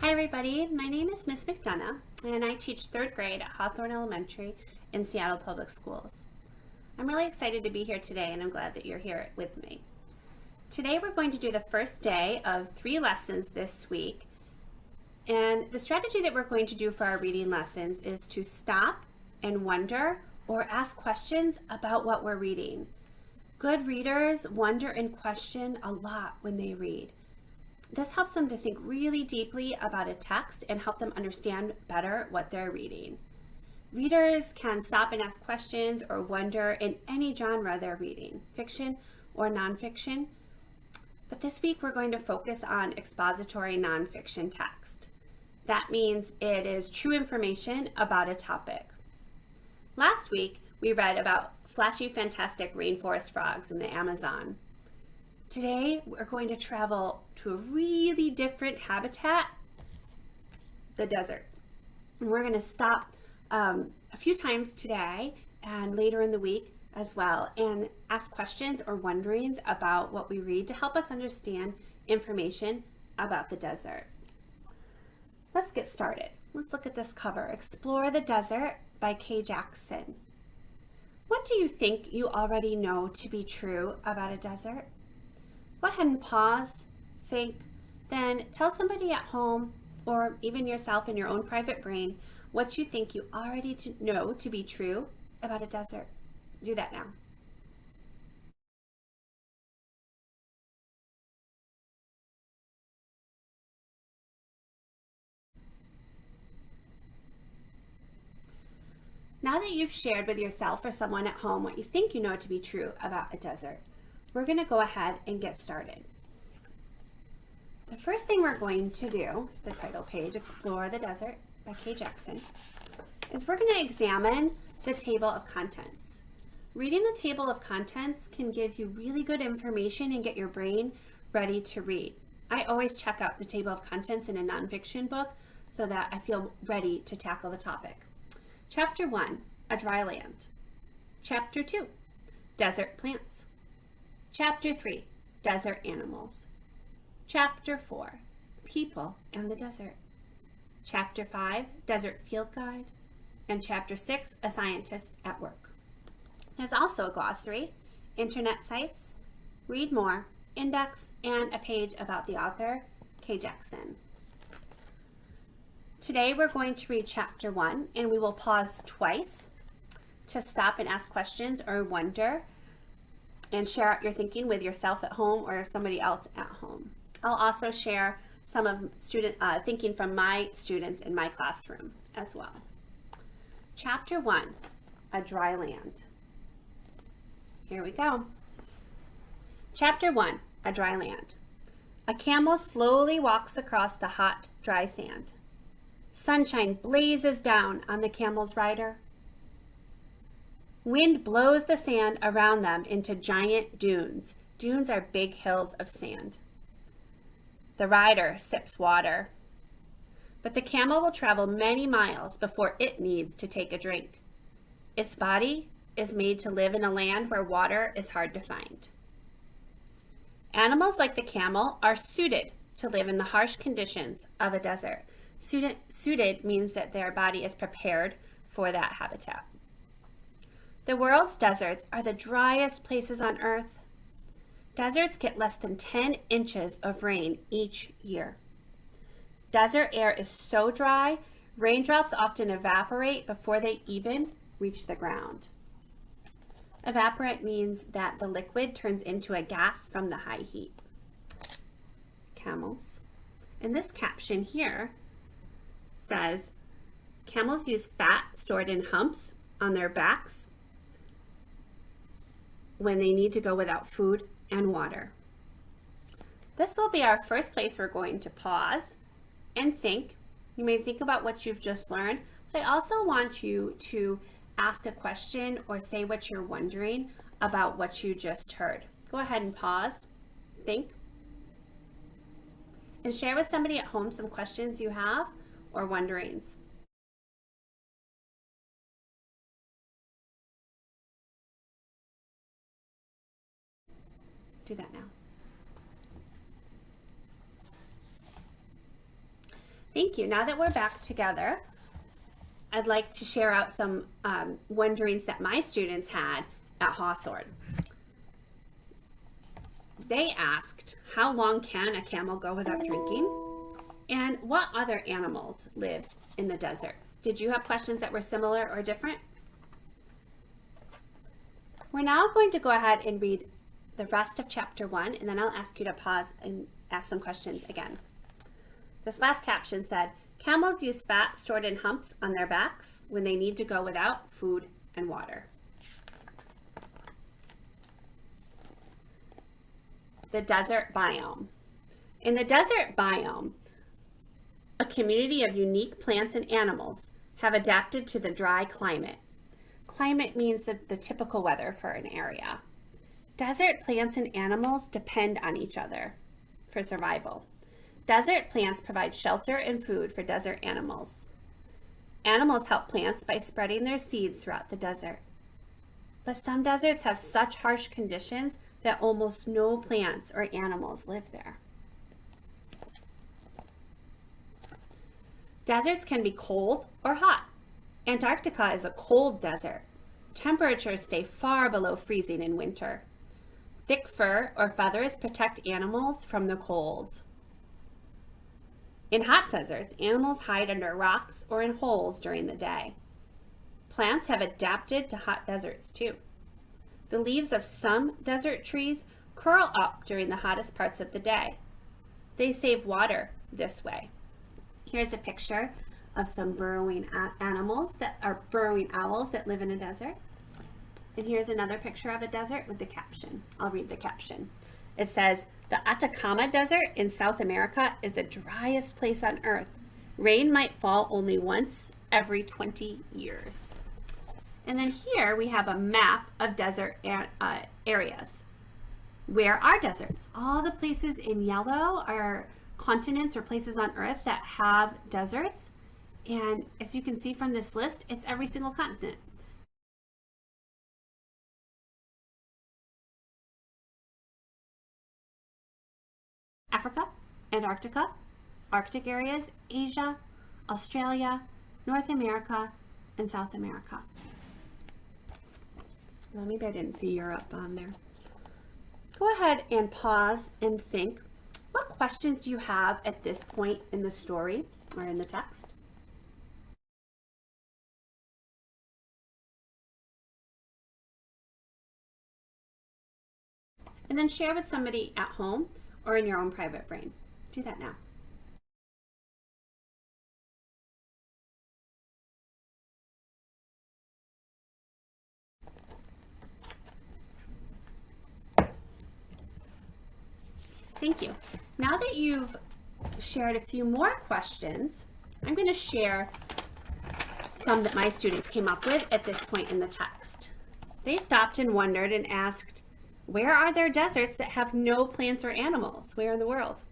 Hi everybody, my name is Miss McDonough and I teach third grade at Hawthorne Elementary in Seattle Public Schools. I'm really excited to be here today and I'm glad that you're here with me. Today we're going to do the first day of three lessons this week and the strategy that we're going to do for our reading lessons is to stop and wonder or ask questions about what we're reading. Good readers wonder and question a lot when they read. This helps them to think really deeply about a text and help them understand better what they're reading. Readers can stop and ask questions or wonder in any genre they're reading, fiction or nonfiction. But this week we're going to focus on expository nonfiction text. That means it is true information about a topic. Last week we read about flashy fantastic rainforest frogs in the Amazon. Today, we're going to travel to a really different habitat, the desert. And we're going to stop um, a few times today and later in the week as well and ask questions or wonderings about what we read to help us understand information about the desert. Let's get started. Let's look at this cover, Explore the Desert by Kay Jackson. What do you think you already know to be true about a desert? Go ahead and pause, think, then tell somebody at home or even yourself in your own private brain what you think you already to know to be true about a desert. Do that now. Now that you've shared with yourself or someone at home what you think you know to be true about a desert, we're going to go ahead and get started. The first thing we're going to do is the title page, Explore the Desert by Kay Jackson, is we're going to examine the table of contents. Reading the table of contents can give you really good information and get your brain ready to read. I always check out the table of contents in a nonfiction book so that I feel ready to tackle the topic. Chapter 1, A Dry Land. Chapter 2, Desert Plants. Chapter 3, Desert Animals. Chapter 4, People and the Desert. Chapter 5, Desert Field Guide. And Chapter 6, A Scientist at Work. There's also a glossary, internet sites, read more, index, and a page about the author, Kay Jackson. Today we're going to read chapter one and we will pause twice to stop and ask questions or wonder and share out your thinking with yourself at home or somebody else at home. I'll also share some of student uh, thinking from my students in my classroom as well. Chapter 1, A Dry Land. Here we go. Chapter 1, A Dry Land. A camel slowly walks across the hot, dry sand. Sunshine blazes down on the camel's rider. Wind blows the sand around them into giant dunes. Dunes are big hills of sand. The rider sips water. But the camel will travel many miles before it needs to take a drink. Its body is made to live in a land where water is hard to find. Animals like the camel are suited to live in the harsh conditions of a desert. Suited, suited means that their body is prepared for that habitat. The world's deserts are the driest places on Earth. Deserts get less than 10 inches of rain each year. Desert air is so dry, raindrops often evaporate before they even reach the ground. Evaporate means that the liquid turns into a gas from the high heat. Camels. And this caption here says, camels use fat stored in humps on their backs when they need to go without food and water. This will be our first place we're going to pause and think. You may think about what you've just learned, but I also want you to ask a question or say what you're wondering about what you just heard. Go ahead and pause, think, and share with somebody at home some questions you have or wonderings. Do that now. Thank you. Now that we're back together, I'd like to share out some um, wonderings that my students had at Hawthorne. They asked, how long can a camel go without drinking? And what other animals live in the desert? Did you have questions that were similar or different? We're now going to go ahead and read the rest of chapter one, and then I'll ask you to pause and ask some questions again. This last caption said, camels use fat stored in humps on their backs when they need to go without food and water. The desert biome. In the desert biome, a community of unique plants and animals have adapted to the dry climate. Climate means that the typical weather for an area. Desert plants and animals depend on each other for survival. Desert plants provide shelter and food for desert animals. Animals help plants by spreading their seeds throughout the desert. But some deserts have such harsh conditions that almost no plants or animals live there. Deserts can be cold or hot. Antarctica is a cold desert. Temperatures stay far below freezing in winter. Thick fur or feathers protect animals from the cold. In hot deserts, animals hide under rocks or in holes during the day. Plants have adapted to hot deserts too. The leaves of some desert trees curl up during the hottest parts of the day. They save water this way. Here's a picture of some burrowing animals that are burrowing owls that live in a desert. And here's another picture of a desert with the caption. I'll read the caption. It says, the Atacama Desert in South America is the driest place on earth. Rain might fall only once every 20 years. And then here we have a map of desert uh, areas. Where are deserts? All the places in yellow are continents or places on earth that have deserts. And as you can see from this list, it's every single continent. Africa, Antarctica, Arctic areas, Asia, Australia, North America, and South America. Well, maybe I didn't see Europe on there. Go ahead and pause and think. What questions do you have at this point in the story or in the text? And then share with somebody at home or in your own private brain. Do that now. Thank you. Now that you've shared a few more questions, I'm going to share some that my students came up with at this point in the text. They stopped and wondered and asked, where are there deserts that have no plants or animals? Where in the world?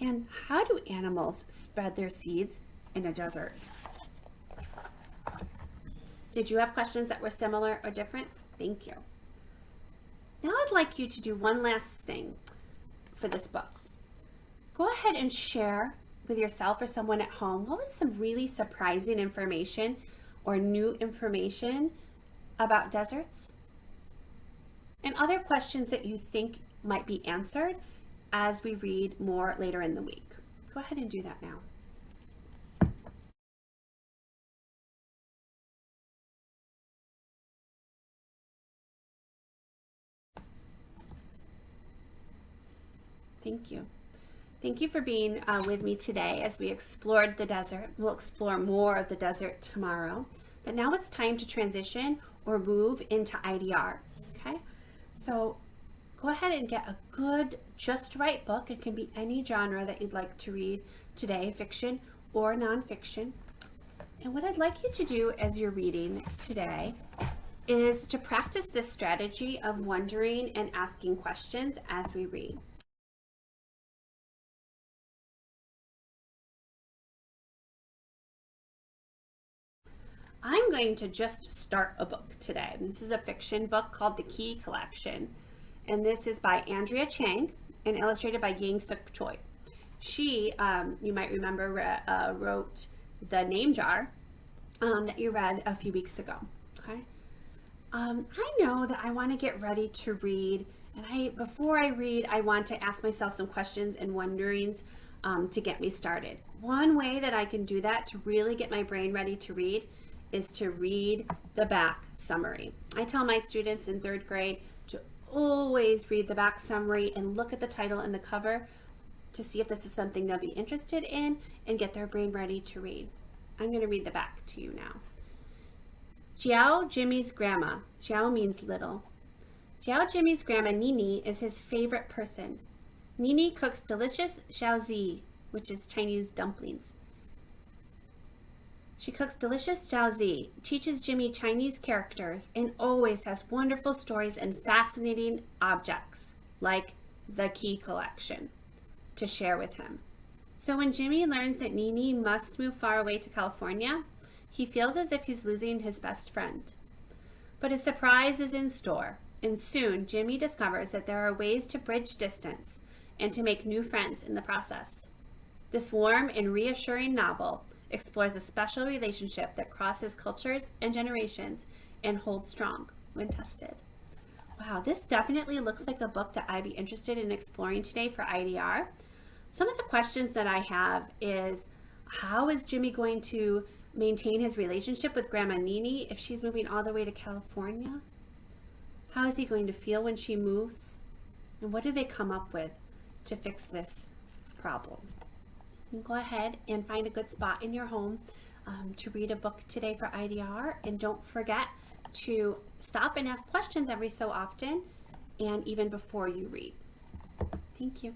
And how do animals spread their seeds in a desert? Did you have questions that were similar or different? Thank you. Now I'd like you to do one last thing for this book. Go ahead and share with yourself or someone at home what was some really surprising information or new information about deserts and other questions that you think might be answered as we read more later in the week. Go ahead and do that now. Thank you. Thank you for being uh, with me today as we explored the desert. We'll explore more of the desert tomorrow. But now it's time to transition or move into IDR. So go ahead and get a good, just right book. It can be any genre that you'd like to read today, fiction or nonfiction. And what I'd like you to do as you're reading today is to practice this strategy of wondering and asking questions as we read. I'm going to just start a book today. This is a fiction book called The Key Collection. And this is by Andrea Cheng and illustrated by Yangsook Choi. She, um, you might remember, re- uh, wrote The Name Jar um, that you read a few weeks ago. Okay. Um, I know that I want to get ready to read, and I before I read, I want to ask myself some questions and wonderings um, to get me started. One way that I can do that to really get my brain ready to read is to read the back summary. I tell my students in third grade to always read the back summary and look at the title and the cover to see if this is something they'll be interested in and get their brain ready to read. I'm going to read the back to you now. Xiao Jimmy's grandma. Xiao means little. Xiao Jimmy's grandma Nini is his favorite person. Nini cooks delicious jiaozi, which is Chinese dumplings. She cooks delicious jiaozi, teaches Jimmy Chinese characters, and always has wonderful stories and fascinating objects, like the key collection, to share with him. So when Jimmy learns that Nini must move far away to California, he feels as if he's losing his best friend. But a surprise is in store, and soon Jimmy discovers that there are ways to bridge distance and to make new friends in the process. This warm and reassuring novel explores a special relationship that crosses cultures and generations and holds strong when tested. Wow, this definitely looks like a book that I'd be interested in exploring today for IDR. Some of the questions that I have is how is Jimmy going to maintain his relationship with Grandma Nini if she's moving all the way to California? How is he going to feel when she moves? And what do they come up with to fix this problem? Go ahead and find a good spot in your home um, to read a book today for IDR. And don't forget to stop and ask questions every so often and even before you read. Thank you.